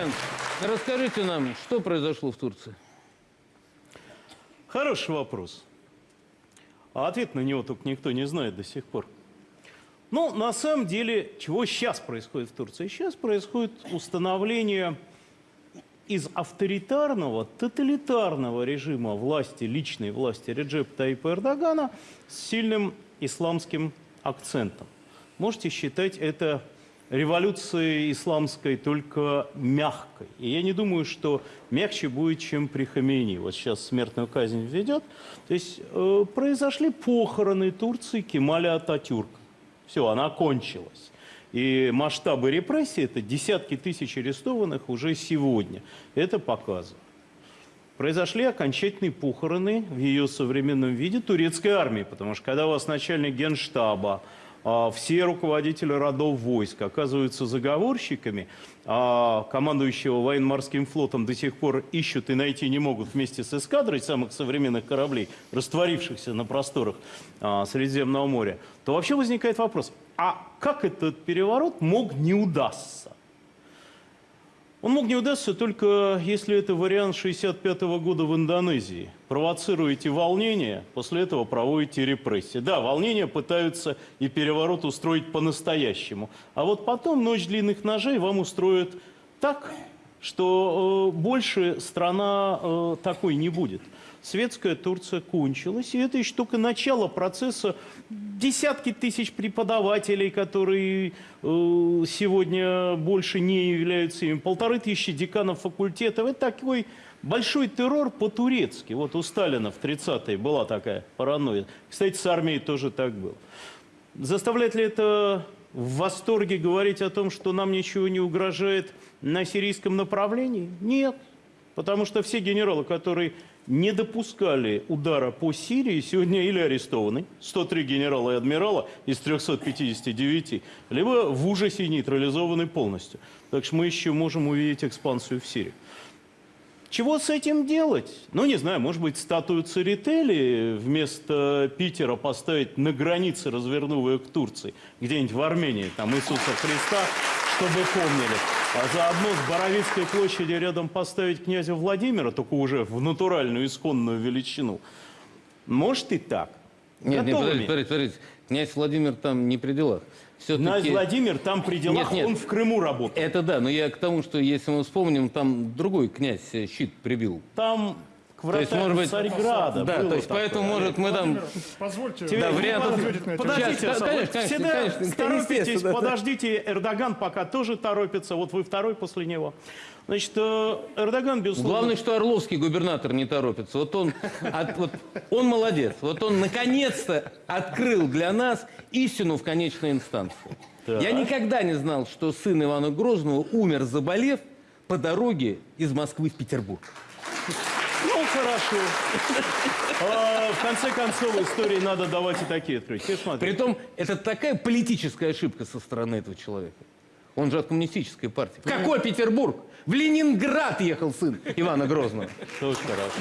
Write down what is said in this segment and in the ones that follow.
Ильян, расскажите нам, что произошло в Турции? Хороший вопрос. А ответ на него только никто не знает до сих пор. Ну, на самом деле, чего сейчас происходит в Турции? Сейчас происходит установление из авторитарного, тоталитарного режима власти, личной власти Реджепа Таипа Эрдогана с сильным исламским акцентом. Можете считать это революцией исламской только мягкой. И я не думаю, что мягче будет, чем при Хамейни. Вот сейчас смертную казнь введет. То есть э, произошли похороны Турции Кемаля Ататюрка. Все, она кончилась. И масштабы репрессий – это десятки тысяч арестованных уже сегодня. Это показывает. Произошли окончательные похороны в ее современном виде турецкой армии, потому что когда у вас начальник генштаба, все руководители родов войск оказываются заговорщиками, а командующего военно-морским флотом до сих пор ищут и найти не могут вместе с эскадрой самых современных кораблей, растворившихся на просторах а, Средиземного моря, то вообще возникает вопрос, а как этот переворот мог не удастся? Он мог не удастся только если это вариант 65 -го года в Индонезии. Провоцируете волнение, после этого проводите репрессии. Да, волнения пытаются и переворот устроить по-настоящему. А вот потом ночь длинных ножей вам устроят так, что э, больше страна э, такой не будет светская Турция кончилась. И это еще только начало процесса. Десятки тысяч преподавателей, которые э, сегодня больше не являются ими. Полторы тысячи деканов факультетов. Это такой большой террор по-турецки. Вот у Сталина в 30-е была такая паранойя. Кстати, с армией тоже так было. Заставляет ли это в восторге говорить о том, что нам ничего не угрожает на сирийском направлении? Нет. Потому что все генералы, которые не допускали удара по Сирии, сегодня или арестованы, 103 генерала и адмирала из 359, либо в ужасе нейтрализованы полностью. Так что мы еще можем увидеть экспансию в Сирии. Чего с этим делать? Ну, не знаю, может быть, статую Церетели вместо Питера поставить на границе, развернув ее к Турции, где-нибудь в Армении, там Иисуса Христа, чтобы помнили. А заодно с Боровицкой площади рядом поставить князя Владимира, только уже в натуральную, исконную величину. Может и так. Нет, нет, подождите, подождите, подождите. Князь Владимир там не при делах. Князь Владимир там при делах, нет, нет, он в Крыму работает. Это да, но я к тому, что если мы вспомним, там другой князь щит прибил. Там к вратам то есть, может быть, Царьграда. Да, то есть такое. поэтому, может, мы там... Позвольте... Да, вариантов... Подождите, Сейчас, конечно, конечно, всегда конечно, торопитесь, подождите, Эрдоган пока тоже торопится, вот вы второй после него. Значит, э, Эрдоган, безусловно... Главное, что Орловский губернатор не торопится. Вот он, от, вот, он молодец. Вот он наконец-то открыл для нас истину в конечной инстанции. Так. Я никогда не знал, что сын Ивана Грозного умер, заболев, по дороге из Москвы в Петербург. Ну, хорошо. А, в конце концов, истории надо давать и такие открытия. Притом, это такая политическая ошибка со стороны этого человека. Он же от коммунистической партии. В какой Петербург? В Ленинград ехал сын Ивана Грозного. Очень хорошо.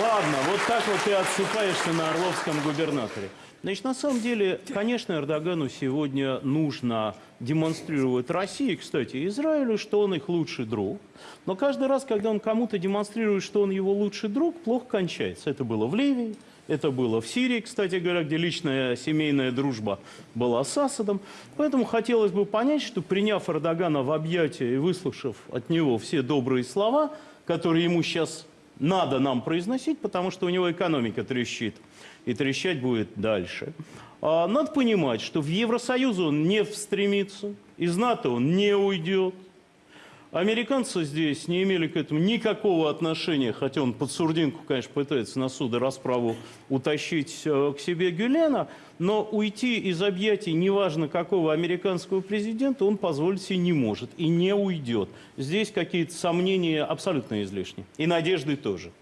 Ладно, вот так вот ты отсыпаешься на Орловском губернаторе. Значит, на самом деле, конечно, Эрдогану сегодня нужно демонстрировать России, кстати, Израилю, что он их лучший друг. Но каждый раз, когда он кому-то демонстрирует, что он его лучший друг, плохо кончается. Это было в Ливии, это было в Сирии, кстати говоря, где личная семейная дружба была с Асадом. Поэтому хотелось бы понять, что приняв Эрдогана в объятия и выслушав от него все добрые слова, которые ему сейчас надо нам произносить, потому что у него экономика трещит – и трещать будет дальше. А надо понимать, что в Евросоюз он не стремится, из НАТО он не уйдет. Американцы здесь не имели к этому никакого отношения, хотя он под сурдинку, конечно, пытается на суд и расправу утащить э, к себе Гюлена, но уйти из объятий неважно какого американского президента он позволить себе не может и не уйдет. Здесь какие-то сомнения абсолютно излишни. И надежды тоже.